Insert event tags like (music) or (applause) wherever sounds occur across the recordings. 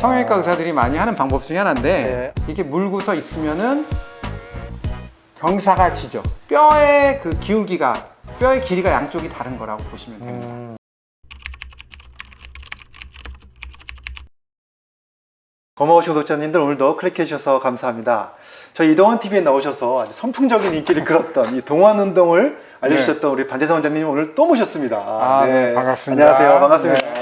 성형외과 의사들이 많이 하는 방법 중에 하나인데 네. 이게 물고서 있으면은 경사가 지죠. 뼈의 그 기울기가 뼈의 길이가 양쪽이 다른 거라고 보시면 됩니다. 음. 고마우신 구독자님들 오늘도 클릭해 주셔서 감사합니다. 저희 이동환 TV에 나오셔서 아주 선풍적인 인기를 끌었던 이 동안 운동을 알려주셨던 우리 반대성 원장님 오늘 또 모셨습니다. 아, 네, 반갑습니다. 안녕하세요. 반갑습니다. 네.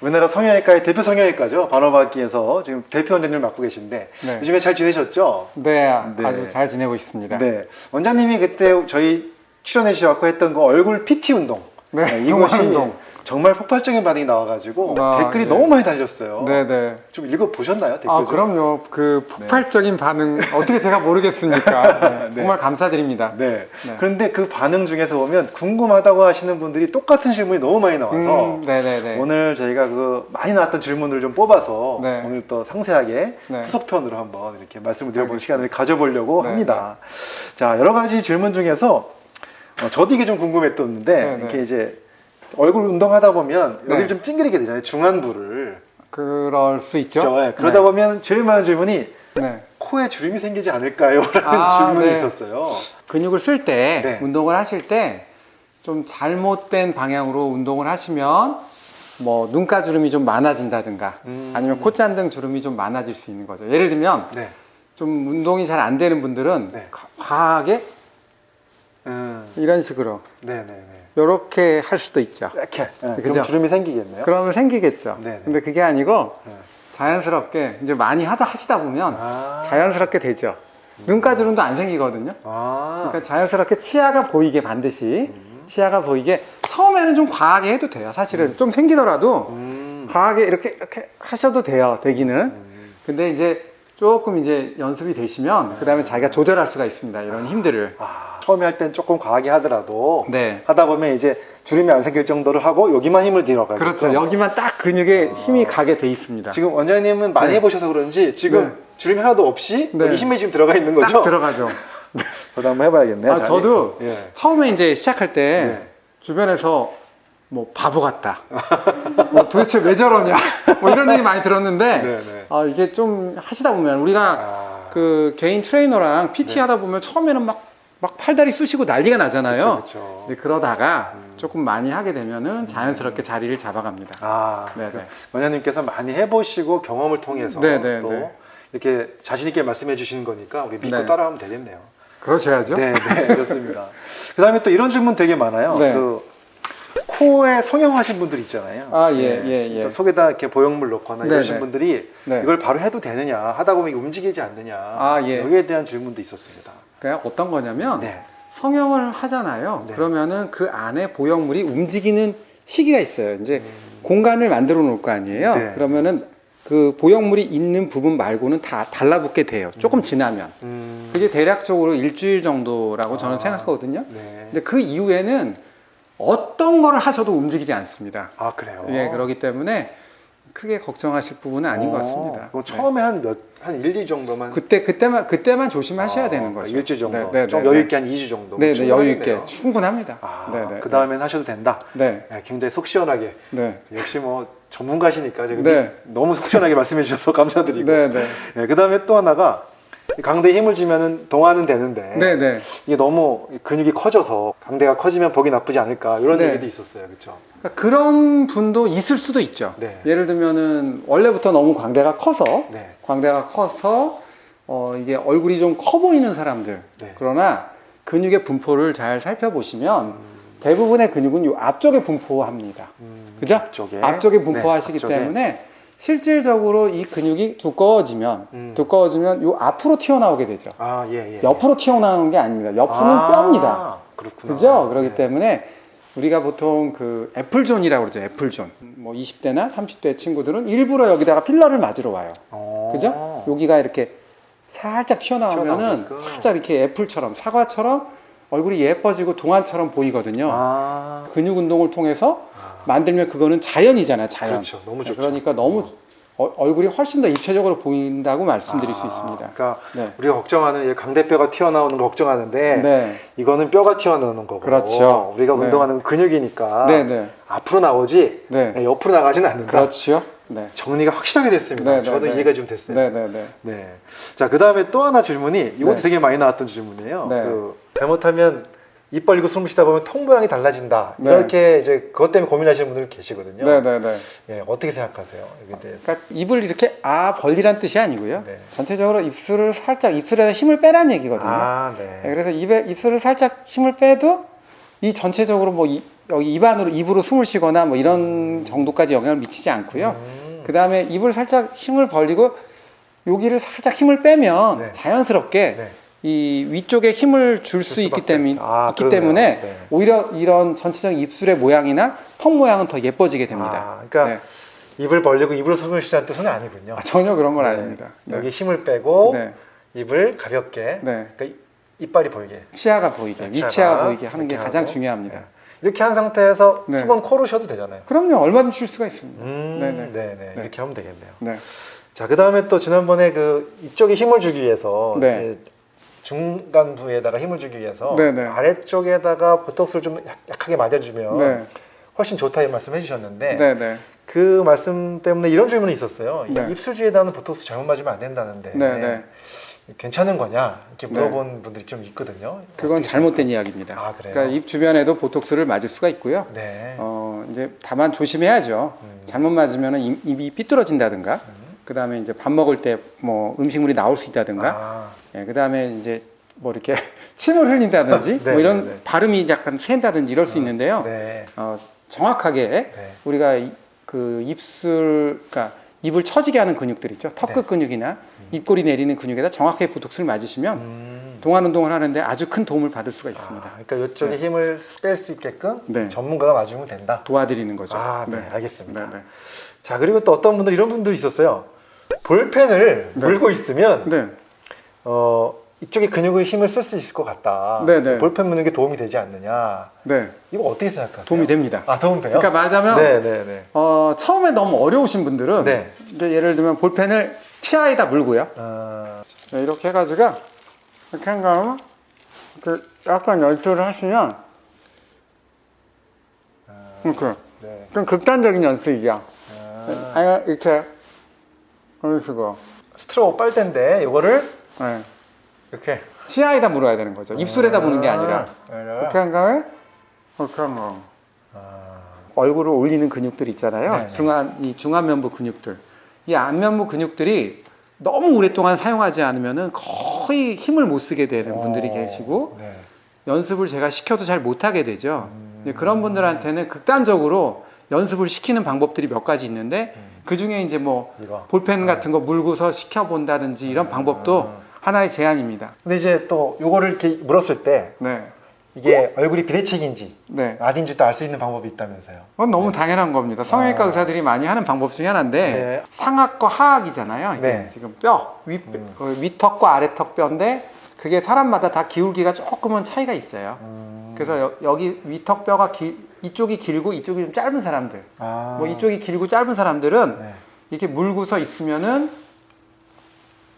우리나라 성형외과의 대표 성형외과죠. 반호박기에서 지금 대표 원장님을 맡고 계신데 네. 요즘에 잘 지내셨죠? 네, 네. 아주 잘 지내고 있습니다. 네. 원장님이 그때 저희 출연해 주셔서 했던 그 얼굴 PT 운동. 네, 이것이 동안 운동. 정말 폭발적인 반응이 나와가지고 아, 댓글이 네. 너무 많이 달렸어요. 네, 네. 좀 읽어 보셨나요? 댓글 아, 좀? 그럼요. 그 폭발적인 반응 어떻게 제가 모르겠습니까? (laughs) 네, 네. 정말 감사드립니다. 네. 네. 그런데 그 반응 중에서 보면 궁금하다고 하시는 분들이 똑같은 질문이 너무 많이 나와서 음, 네, 네, 네. 오늘 저희가 그 많이 나왔던 질문들을 좀 뽑아서 네. 오늘 또 상세하게 네. 후속편으로 한번 이렇게 말씀을 드려보는 알겠습니다. 시간을 가져보려고 네, 합니다. 자, 여러 가지 질문 중에서 어, 저도 이게 좀 궁금했었는데 네, 네. 이렇게 이제 얼굴 운동하다 보면 네. 여기를 좀 찡그리게 되잖아요. 중안부를. 그럴 수 있죠. 그렇죠? 네. 그러다 보면 제일 많은 질문이 네. 코에 주름이 생기지 않을까요? 라는 아, (laughs) 질문이 네. 있었어요. 근육을 쓸때 네. 운동을 하실 때 좀 잘못된 방향으로 운동을 하시면 뭐 눈가 주름이 좀 많아진다든가 음. 아니면 콧잔 등 주름이 좀 많아질 수 있는 거죠. 예를 들면 네. 좀 운동이 잘 안 되는 분들은 네. 과- 과하게 음. 이런 식으로 네네네. 이렇게 할 수도 있죠. 이렇게. 네? 그럼 주름이 생기겠네요. 그러면 생기겠죠. 네네. 근데 그게 아니고 네. 자연스럽게 이제 많이 하다 하시다 보면 아. 자연스럽게 되죠. 눈가 주름도 안 생기거든요. 아. 그러니까 자연스럽게 치아가 보이게 반드시 음. 치아가 보이게 처음에는 좀 과하게 해도 돼요. 사실은 좀 생기더라도 음. 과하게 이렇게 이렇게 하셔도 돼요. 되기는. 음. 근데 이제 조금 이제 연습이 되시면 그 다음에 자기가 조절할 수가 있습니다. 이런 힘들을. 아, 처음에 할 땐 조금 과하게 하더라도 네. 하다 보면 이제 주름이 안 생길 정도로 하고 여기만 힘을 들어가요. 그렇죠. 여기만 딱 근육에 힘이 가게 돼 있습니다. 지금 원장님은 많이 네. 해보셔서 그런지 지금 네. 주름이 하나도 없이 네. 여기 힘이 지금 들어가 있는 거죠? 딱 들어가죠. (laughs) 저도 한번 해봐야겠네요. 아, 잘. 저도 예. 처음에 이제 시작할 때 네. 주변에서 뭐 바보 같다. (laughs) 뭐 도대체 왜 저러냐. 뭐 이런 얘기 많이 들었는데 네, 네. 아, 이게 좀 하시다 보면 우리가 아. 그 개인 트레이너랑 PT 네. 하다 보면 처음에는 막, 막 팔다리 쑤시고 난리가 나잖아요. 그렇죠. 근데 그러다가 음. 조금 많이 하게 되면은 자연스럽게 자리를 잡아갑니다. 아, 네, 그 네. 원장님께서 많이 해보시고 경험을 통해서 네, 네, 또 네. 이렇게 자신 있게 말씀해 주시는 거니까 우리 믿고 네. 따라하면 되겠네요. 그러셔야죠. 네, 네, 좋습니다. (laughs) 그 다음에 또 이런 질문 되게 많아요. 네. 그 코에 성형하신 분들 있잖아요. 아, 예, 예, 예. 또 속에다 이렇게 보형물 넣거나 네, 이러신 네. 분들이 네. 이걸 바로 해도 되느냐 하다 보면 움직이지 않느냐 아, 예. 여기에 대한 질문도 있었습니다. 그러니까 어떤 거냐면 네. 성형을 하잖아요. 네. 그러면은 그 안에 보형물이 움직이는 시기가 있어요. 이제 음. 공간을 만들어 놓을 거 아니에요. 네. 그러면은 그 보형물이 있는 부분 말고는 다 달라붙게 돼요. 조금 지나면. 음, 그게 대략적으로 일주일 정도라고 저는 아. 생각하거든요. 네. 근데 그 이후에는 어떤 거를 하셔도 움직이지 않습니다. 아 그래요. 예, 그렇기 때문에 크게 걱정하실 부분은 아닌 것 같습니다. 네. 처음에 한 몇, 한 1, 2 정도만 그때 그때만 그때만 조심하셔야 아, 되는 거죠. 일주 정도. 네, 네, 좀 네, 여유 네. 있게 한 2주 정도. 네, 네, 여유 있게 충분합니다. 아, 네, 네. 그 다음엔 하셔도 된다. 네, 네, 굉장히 속 시원하게. 네, 역시 뭐 전문가시니까 제가 네. 너무 속 시원하게 (laughs) 말씀해 주셔서 감사드리고. 네, 네, 네, 그 다음에 또 하나가 강대에 힘을 주면은 동화는 되는데 네, 네. 이게 너무 근육이 커져서 강대가 커지면 보기 나쁘지 않을까 이런 네. 얘기도 있었어요, 그렇죠? 그러니까 그런 분도 있을 수도 있죠. 네. 예를 들면은 원래부터 너무 광대가 커서 네, 광대가 커서 어, 이게 얼굴이 좀 커 보이는 사람들. 네. 그러나 근육의 분포를 잘 살펴보시면 음, 대부분의 근육은 요 앞쪽에 분포합니다. 음, 그죠? 앞쪽에, 앞쪽에 분포하시기 네, 앞쪽에. 때문에 실질적으로 이 근육이 두꺼워지면 음. 두꺼워지면 요 앞으로 튀어나오게 되죠. 아, 예, 예. 옆으로 튀어나오는 게 아닙니다. 옆으로는 아, 뼈입니다. 그렇구나. 그죠? 그렇기 네. 때문에 우리가 보통 그 애플존이라고 그러죠. 애플존. 뭐 20대나 30대 친구들은 일부러 여기다가 필러를 맞으러 와요. 어. 그죠? 여기가 이렇게 살짝 튀어나오면은 튀어나오게끔. 살짝 이렇게 애플처럼 사과처럼 얼굴이 예뻐지고 동안처럼 보이거든요. 아, 근육 운동을 통해서 아. 만들면 그거는 자연이잖아요. 자연. 그렇죠. 너무 좋죠. 그러니까 너무 어- 얼굴이 훨씬 더 입체적으로 보인다고 말씀드릴 수 아, 있습니다. 그러니까 네. 우리가 걱정하는 이 강대뼈가 튀어나오는 거 걱정하는데 네. 이거는 뼈가 튀어나오는 거고 그렇죠. 우리가 네. 운동하는 건 근육이니까 네, 네. 앞으로 나오지 네. 옆으로 나가지는 않는다. 그렇죠. 네. 정리가 확실하게 됐습니다. 네, 네, 저도 네. 이해가 좀 됐어요. 네, 네, 네. 네. 자, 그 다음에 또 하나 질문이 이것도 네. 되게 많이 나왔던 질문이에요. 네. 그 잘못하면 입 벌리고 숨을 쉬다 보면 통 모양이 달라진다. 네. 이렇게 이제 그것 때문에 고민하시는 분들 계시거든요. 네, 네, 네. 예, 어떻게 생각하세요? 여기에 대해서. 그러니까 입을 이렇게 아 벌리란 뜻이 아니고요. 네. 전체적으로 입술을 살짝 입술에서 힘을 빼란 얘기거든요. 아, 네, 네. 그래서 입에 입술을 살짝 힘을 빼도 이 전체적으로 뭐 이- 여기 입 안으로 입으로 숨을 쉬거나 뭐 이런 정도까지 영향을 미치지 않고요. 음. 그 다음에 입을 살짝 힘을 벌리고 여기를 살짝 힘을 빼면 네. 자연스럽게 네. 이 위쪽에 힘을 줄수줄 있기, 때문. 아, 있기. 때문에 네. 오히려 이런 전체적인 입술의 모양이나 턱 모양은 더 예뻐지게 됩니다. 아, 그러니까 네. 입을 벌리고 입으로 숨을 쉬자는 뜻은 아니군요. 아, 전혀 그런 건 네. 아닙니다. 네. 여기 힘을 빼고 네. 입을 가볍게 네. 그러니까 이- 이빨이 보이게 치아가 보이게, 치아가 위치아가 보이게 하는 게 가장 하고. 중요합니다. 네. 이렇게 한 상태에서 네. 수건 코로 쉬어도 되잖아요. 그럼요, 얼마든지 쉴 수가 있습니다. 음, 네네. 네네. 네. 이렇게 하면 되겠네요. 네. 자, 그 다음에 또 지난번에 그 이쪽에 힘을 주기 위해서 네. 중간 부에다가 힘을 주기 위해서 네네. 아래쪽에다가 보톡스를 좀 약- 약하게 맞아주면 네. 훨씬 좋다 이 말씀 해주셨는데 네, 네. 그 말씀 때문에 이런 질문이 있었어요. 이 네. 입술 주위에다는 보톡스 잘못 맞으면 안 된다는데 네, 네. 괜찮은 거냐 이렇게 네. 물어본 분들이 좀 있거든요. 그건 잘못된? 이야기입니다. 아, 그래요? 그러니까 입 주변에도 보톡스를 맞을 수가 있고요. 네. 어, 이제 다만 조심해야죠. 음. 잘못 맞으면 입이 삐뚤어진다든가, 그 다음에 이제 밥 먹을 때 뭐 음식물이 나올 수 있다든가, 아, 예, 그 다음에 이제 뭐 이렇게 (laughs) 침을 흘린다든지, 네, 뭐 이런 네, 네. 발음이 약간 샌다든지 이럴 수 있는데요. 네. 어, 정확하게 네. 우리가 이- 그 입술, 그러니까 입을 처지게 하는 근육들 있죠. 턱끝 네. 근육이나 입꼬리 내리는 근육에다 정확하게 보톡스를 맞으시면 음. 동안 운동을 하는데 아주 큰 도움을 받을 수가 아, 있습니다. 그러니까 이쪽에 힘을 뺄 수 있게끔 네. 전문가가 맞으면 된다. 도와드리는 거죠. 아, 네, 알겠습니다. 네, 네. 자, 그리고 또 어떤 분들 이런 분들이 있었어요. 볼펜을 네. 물고 있으면 네. 어, 이쪽에 근육의 힘을 쓸 수 있을 것 같다. 네, 네. 볼펜 무는 게 도움이 되지 않느냐. 네. 이거 어떻게 생각하세요? 도움이 됩니다. 아, 도움 돼요? 그러니까 말하자면 네, 네, 네. 어, 처음에 너무 어려우신 분들은 네. 이제 예를 들면 볼펜을 치아에다 물고요. 아, 네, 이렇게 해가지고 이렇게 한 다음에 이렇게 약간 연출을 하시면 아, 이렇게 네. 좀 극단적인 연습이죠. 아, 아니 이렇게 이런 식으로 스트로우 빨대인데 이거를 네. 이렇게 치아에다 물어야 되는 거죠. 입술에다 무는 게 아니라 아, 이렇게 한 다음에 이렇게 한 거. 아, 얼굴을 올리는 근육들 있잖아요. 네네. 중안 이 중안면부 근육들. 이 안면부 근육들이 너무 오랫동안 사용하지 않으면은 거의 힘을 못 쓰게 되는 분들이 어, 계시고 네. 연습을 제가 시켜도 잘 못하게 되죠. 음. 이제 그런 분들한테는 극단적으로 연습을 시키는 방법들이 몇 가지 있는데 음. 그 중에 이제 뭐 이거. 볼펜 같은 거 물고서 시켜 본다든지 이런 방법도 음. 하나의 제안입니다. 근데 이제 또 요거를 이렇게 물었을 때 네, 이게 얼굴이 비대칭인지 네. 아닌지도 알수 있는 방법이 있다면서요. 그건 너무 당연한 겁니다. 성형외과 아. 의사들이 많이 하는 방법 중에 하나인데 네. 상악과 하악이잖아요. 네. 지금 뼈, 위, 음. 어, 위턱과 아래턱 뼈인데 그게 사람마다 다 기울기가 조금은 차이가 있어요. 음. 그래서 여, 기 위턱 뼈가 기- 이쪽이 길고 이쪽이 좀 짧은 사람들, 아. 뭐 이쪽이 길고 짧은 사람들은 네. 이렇게 물고서 있으면은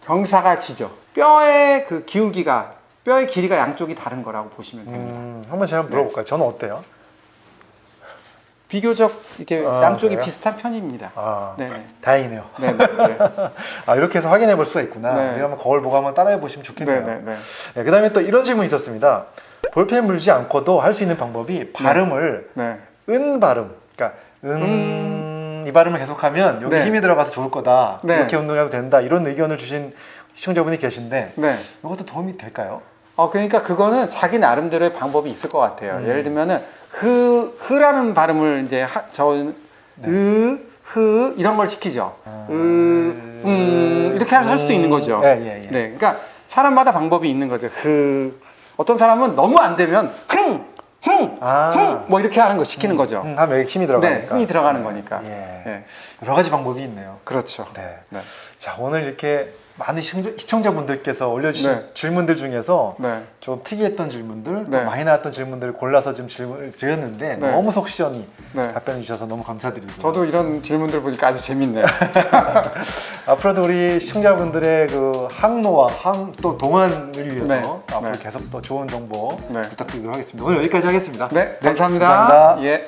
경사가 지죠. 뼈의 그 기울기가 뼈의 길이가 양쪽이 다른 거라고 보시면 됩니다. 음, 한번 제가 물어볼까요? 저는 어때요? 비교적 이렇게 아, 양쪽이 그래요? 비슷한 편입니다. 아, 네. 다행이네요. 네, 네, 네. (laughs) 아, 이렇게 해서 확인해 볼 수가 있구나. 네. 우리 한번 거울 보고 한번 따라해 보시면 좋겠네요. 네, 네, 네. 네, 그다음에 또 이런 질문이 있었습니다. 볼펜 물지 않고도 할 수 있는 방법이 발음을 네. 은 발음, 그러니까 은, 이 발음을 계속하면 여기 네. 힘이 들어가서 좋을 거다. 네. 이렇게 운동해도 된다. 이런 의견을 주신 시청자분이 계신데 네. 이것도 도움이 될까요? 어, 그러니까 그거는 자기 나름대로의 방법이 있을 것 같아요. 음. 예를 들면은 흐, 흐라는 발음을 이제 하, 저, 네. 으, 흐 이런 걸 시키죠. 으, 음, 이렇게 할 수도 있는 거죠. 예, 예, 예. 네, 그러니까 사람마다 방법이 있는 거죠. 흐. 어떤 사람은 너무 안 되면 흥, 흥, 아. 흥, 뭐 이렇게 하는 거 시키는 거죠. 음, 하면 여기 힘이 네, 들어가니까. 힘이 들어가는 거니까. 예. 네, 여러 가지 방법이 있네요. 그렇죠. 네. 네, 자, 오늘 이렇게 많은 시청자- 시청자분들께서 올려주신 네. 질문들 중에서 네, 좀 특이했던 질문들, 네. 또 많이 나왔던 질문들을 골라서 좀 질문을 드렸는데 네. 너무 속 시원히 네. 답변해 주셔서 너무 감사드리고 저도 이런 질문들 보니까 아주 재밌네요. (laughs) 앞으로도 우리 시청자분들의 그 항노와 항 또 동안을 위해서 네. 앞으로 네. 계속 또 좋은 정보 네. 부탁드리도록 하겠습니다. 오늘 여기까지 하겠습니다. 네, 감사합니다. 감사합니다. 예.